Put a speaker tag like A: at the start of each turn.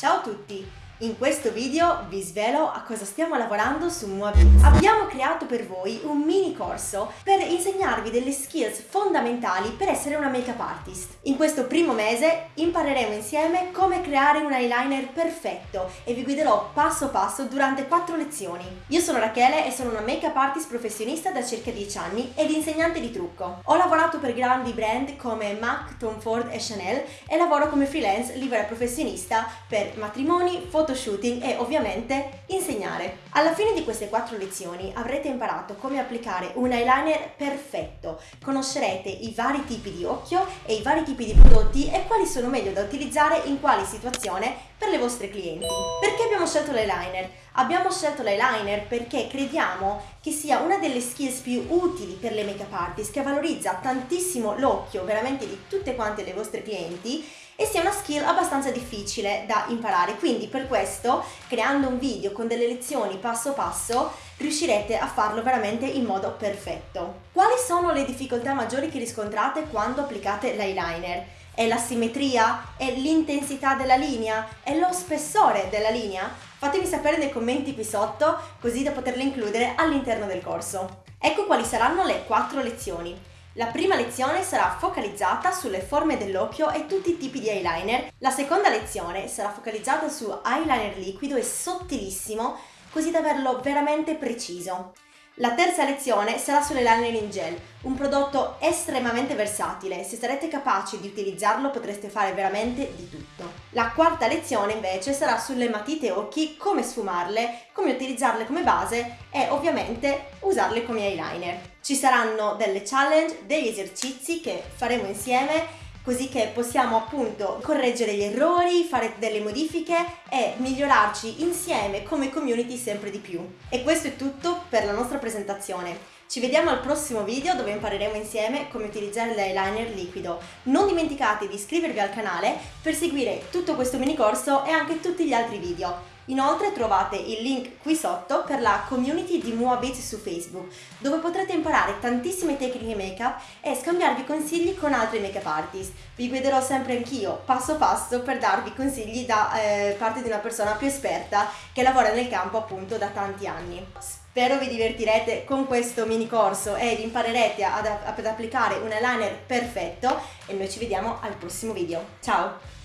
A: Ciao a tutti! In questo video vi svelo a cosa stiamo lavorando su Moabit. Abbiamo creato per voi un mini corso per insegnarvi delle skills fondamentali per essere una make-up artist. In questo primo mese impareremo insieme come creare un eyeliner perfetto e vi guiderò passo passo durante 4 lezioni. Io sono Rachele e sono una make-up artist professionista da circa 10 anni ed insegnante di trucco. Ho lavorato per grandi brand come MAC, Tom Ford e Chanel e lavoro come freelance libera professionista per matrimoni, foto photoshooting e ovviamente insegnare. Alla fine di queste quattro lezioni avrete imparato come applicare un eyeliner perfetto, conoscerete i vari tipi di occhio e i vari tipi di prodotti e quali sono meglio da utilizzare in quali situazione per le vostre clienti. Perché abbiamo scelto l'eyeliner? Abbiamo scelto l'eyeliner perché crediamo che sia una delle skills più utili per le make-up artist che valorizza tantissimo l'occhio veramente di tutte quante le vostre clienti e sia una skill abbastanza difficile da imparare. Quindi per questo, creando un video con delle lezioni passo passo, riuscirete a farlo veramente in modo perfetto. Quali sono le difficoltà maggiori che riscontrate quando applicate l'eyeliner? È la simmetria? È l'intensità della linea? È lo spessore della linea? Fatemi sapere nei commenti qui sotto così da poterle includere all'interno del corso. Ecco quali saranno le quattro lezioni. La prima lezione sarà focalizzata sulle forme dell'occhio e tutti i tipi di eyeliner. La seconda lezione sarà focalizzata su eyeliner liquido e sottilissimo, così da averlo veramente preciso. La terza lezione sarà sull'eyeliner in gel, un prodotto estremamente versatile, se sarete capaci di utilizzarlo potreste fare veramente di tutto. La quarta lezione invece sarà sulle matite occhi, come sfumarle, come utilizzarle come base e ovviamente usarle come eyeliner. Ci saranno delle challenge, degli esercizi che faremo insieme così che possiamo appunto correggere gli errori, fare delle modifiche e migliorarci insieme come community sempre di più. E questo è tutto per la nostra presentazione. Ci vediamo al prossimo video dove impareremo insieme come utilizzare l'eyeliner liquido. Non dimenticate di iscrivervi al canale per seguire tutto questo mini corso e anche tutti gli altri video. Inoltre trovate il link qui sotto per la community di Moabit su Facebook, dove potrete imparare tantissime tecniche make-up e scambiarvi consigli con altri make-up artist. Vi guiderò sempre anch'io, passo passo, per darvi consigli da eh, parte di una persona più esperta che lavora nel campo appunto da tanti anni. Spero vi divertirete con questo mini corso ed imparerete ad, ad applicare un eyeliner perfetto e noi ci vediamo al prossimo video. Ciao!